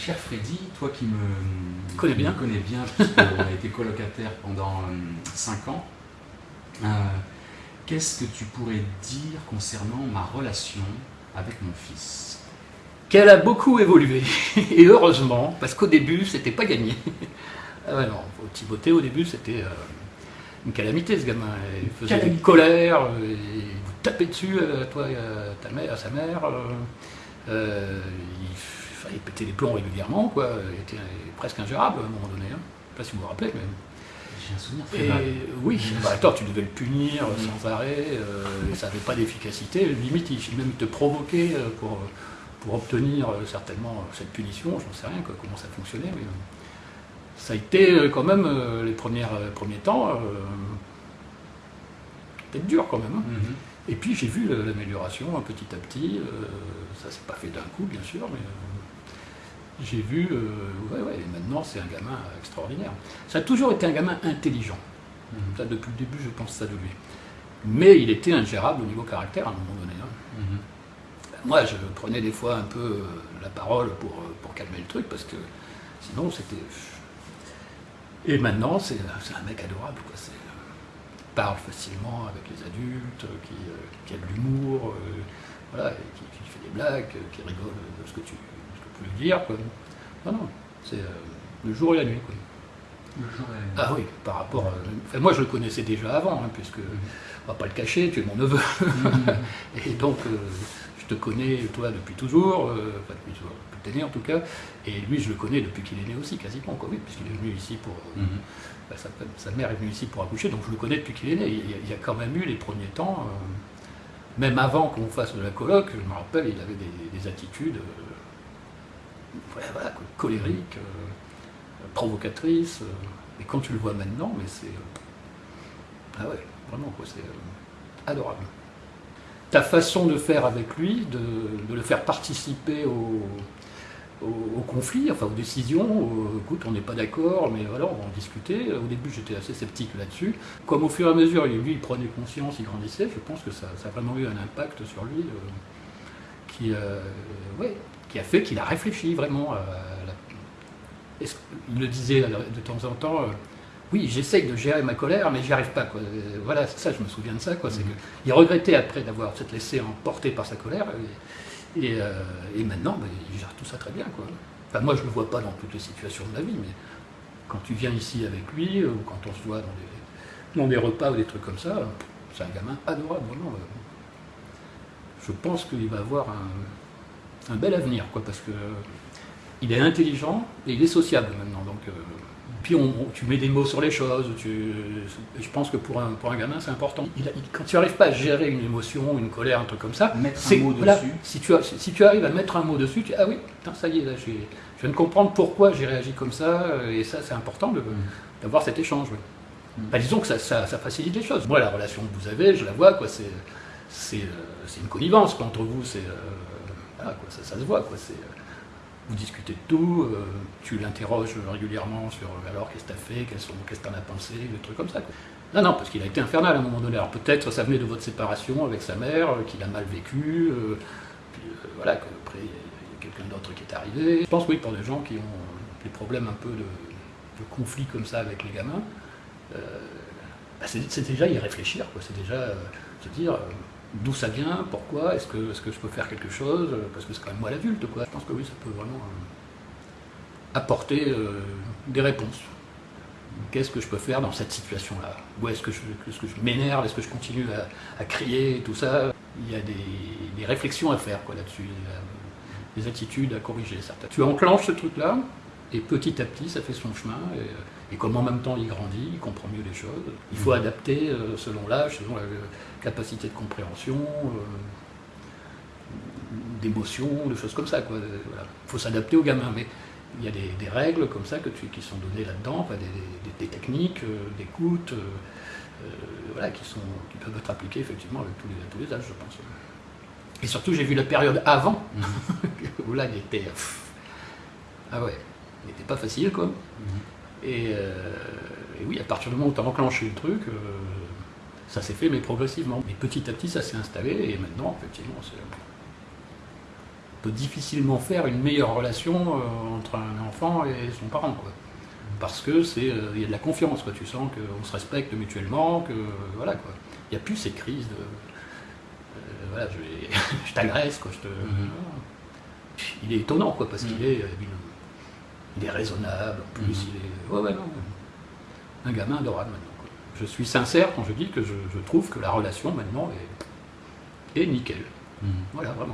cher Freddy, toi qui me connais bien, connais bien puisqu'on a été colocataire pendant 5 ans, qu'est-ce que tu pourrais dire concernant ma relation avec mon fils? Qu'elle a beaucoup évolué, et heureusement, parce qu'au début, c'était pas gagné. ah non, Timothée, au début, c'était une calamité, ce gamin. Il faisait une colère, il vous tapait dessus, toi à ta mère, à sa mère. Euh, il fallait péter les plombs régulièrement, quoi. Il était presque ingérable à un moment donné. Hein. Je ne sais pas si vous vous rappelez, mais. J'ai un souvenir et, Oui, bah, attends, tu devais le punir sans arrêt, euh, ça n'avait pas d'efficacité. Limite, il même te provoquer euh, pour, pour obtenir certainement cette punition. Je n'en sais rien comment ça fonctionnait, mais ça a été quand même les premiers temps peut-être dur quand même. Hein. Mm-hmm. Et puis j'ai vu l'amélioration petit à petit, euh, ça s'est pas fait d'un coup bien sûr, mais euh, j'ai vu, euh, ouais, ouais, maintenant c'est un gamin extraordinaire. Ça a toujours été un gamin intelligent, mhm. ça, depuis le début je pense ça de lui. Mais il était ingérable au niveau caractère à un moment donné. Hein. Mhm. Moi je prenais des fois un peu la parole pour, pour calmer le truc, parce que sinon c'était... Et maintenant c'est un mec adorable, quoi parle facilement avec les adultes, qui, euh, qui a de l'humour, euh, voilà, qui, fait des blagues, qui rigole de ce que tu, lui dire. Quoi. Non, non, c'est euh, le jour et la nuit. Quoi. Le jour et la nuit. Ah oui, par rapport à... moi je le connaissais déjà avant, hein, puisque, on va pas le cacher, tu es mon neveu. et donc, je te connais, toi, depuis toujours, enfin depuis toujours, depuis en tout cas, et lui je le connais depuis qu'il est né aussi, quasiment, quoi, oui, puisqu'il est venu ici pour... Mhm. Bah, sa, mère est venue ici pour accoucher, donc je le connais depuis qu'il est né. Il, y a quand même eu les premiers temps, euh, même avant qu'on fasse de la colloque, je me rappelle, il avait des, attitudes euh, colériques, euh, provocatrices. et quand tu le vois maintenant, mais c'est. ah ouais, vraiment, quoi, c'est adorable. Ta façon de faire avec lui, de le faire participer au, au, conflit, enfin aux décisions, écoute, on n'est pas d'accord, mais voilà, on va en discuter. Au début, j'étais assez sceptique là-dessus. Comme au fur et à mesure, lui, il prenait conscience, il grandissait, je pense que ça, a vraiment eu un impact sur lui euh, qui, euh, ouais, qui a fait qu'il a réfléchi vraiment. Il le disait de temps en temps, euh, oui, j'essaye de gérer ma colère, mais j'y arrive pas. Quoi. Voilà, ça, je me souviens de ça. Quoi. C'est mmh. il regrettait après d'avoir s'être laissé emporter par sa colère. Euh, et, maintenant, ben, il gère tout ça très bien. Quoi. Enfin, moi, je ne le vois pas dans toutes les situations de ma vie, mais quand tu viens ici avec lui, ou quand on se voit dans des, repas ou des trucs comme ça, c'est un gamin adorable, vraiment. Je pense qu'il va avoir un, bel avenir, quoi, parce que il est intelligent et il est sociable maintenant. Donc, euh, puis on, tu mets des mots sur les choses. je pense que pour un, pour un gamin, c'est important. quand tu n'arrives pas à gérer une émotion, une colère, un truc comme ça, mettre un mot dessus. Si tu, si tu arrives à mettre un mot dessus, tu ah oui, ça y est, là, je viens de comprendre pourquoi j'ai réagi comme ça, et ça, c'est important mm. d'avoir cet échange. Mm. Bah, disons que ça, ça, facilite les choses. Moi, la relation que vous avez, je la vois, quoi, c'est, c'est, euh, une connivence entre vous, c'est, euh, ça, se voit, c'est, vous discutez de tout, euh, tu l'interroges régulièrement sur euh, alors qu'est-ce que tu as fait, qu'est-ce que tu en as pensé, des trucs comme ça. Non, non, parce qu'il a été infernal à un moment donné. Alors peut-être ça venait de votre séparation avec sa mère, euh, qu'il a mal vécu, puis voilà, qu'après il y a, quelqu'un d'autre qui est arrivé. Je pense oui, pour des gens qui ont des problèmes un peu de, conflit comme ça avec les gamins, bah, c'est déjà y réfléchir, c'est déjà se dire d'où ça vient, pourquoi, est-ce que, est que je peux faire quelque chose, parce que c'est quand même moi l'adulte, quoi. Je pense que oui, ça peut vraiment euh, apporter euh, des réponses. Qu'est-ce que je peux faire dans cette situation-là? Où est-ce que je, m'énerve? Est-ce que je continue à, crier Tout ça, il y a des, réflexions à faire là-dessus, des attitudes à corriger. Certaines. Tu enclenches ce truc-là, et petit à petit, ça fait son chemin. Et, comme en même temps il grandit, il comprend mieux les choses, il faut adapter euh, selon l'âge, selon la capacité de compréhension, euh, d'émotion, de choses comme ça. Il faut s'adapter aux gamins. Mais il y a des, règles comme ça que tu, qui sont données là-dedans, des, techniques euh, d'écoute voilà, qui, sont, qui peuvent être appliquées effectivement avec tous les, tous les âges, je pense. Et surtout, j'ai vu la période avant, où là, il était... ah ouais, n'était pas facile, quoi. Mhm. Euh, et, oui, à partir du moment où tu as enclenché le truc, euh, ça s'est fait, mais progressivement. Mais petit à petit, ça s'est installé, et maintenant, effectivement, peut difficilement faire une meilleure relation euh, entre un enfant et son parent. Quoi. Parce que c'est, il y a de la confiance, quoi. tu sens qu'on se respecte mutuellement, que voilà quoi. Il n'y a plus ces crises de voilà, je, je t'agresse, quoi. Je te, Il est étonnant, quoi, parce qu'il Mhm. est, euh, il, est raisonnable, en plus, Mhm. il est. Ouais, ouais, non. Un gamin adorable maintenant. quoi. Je suis sincère quand je dis que je, je trouve que la relation maintenant est, est nickel. Mhm. Voilà, vraiment.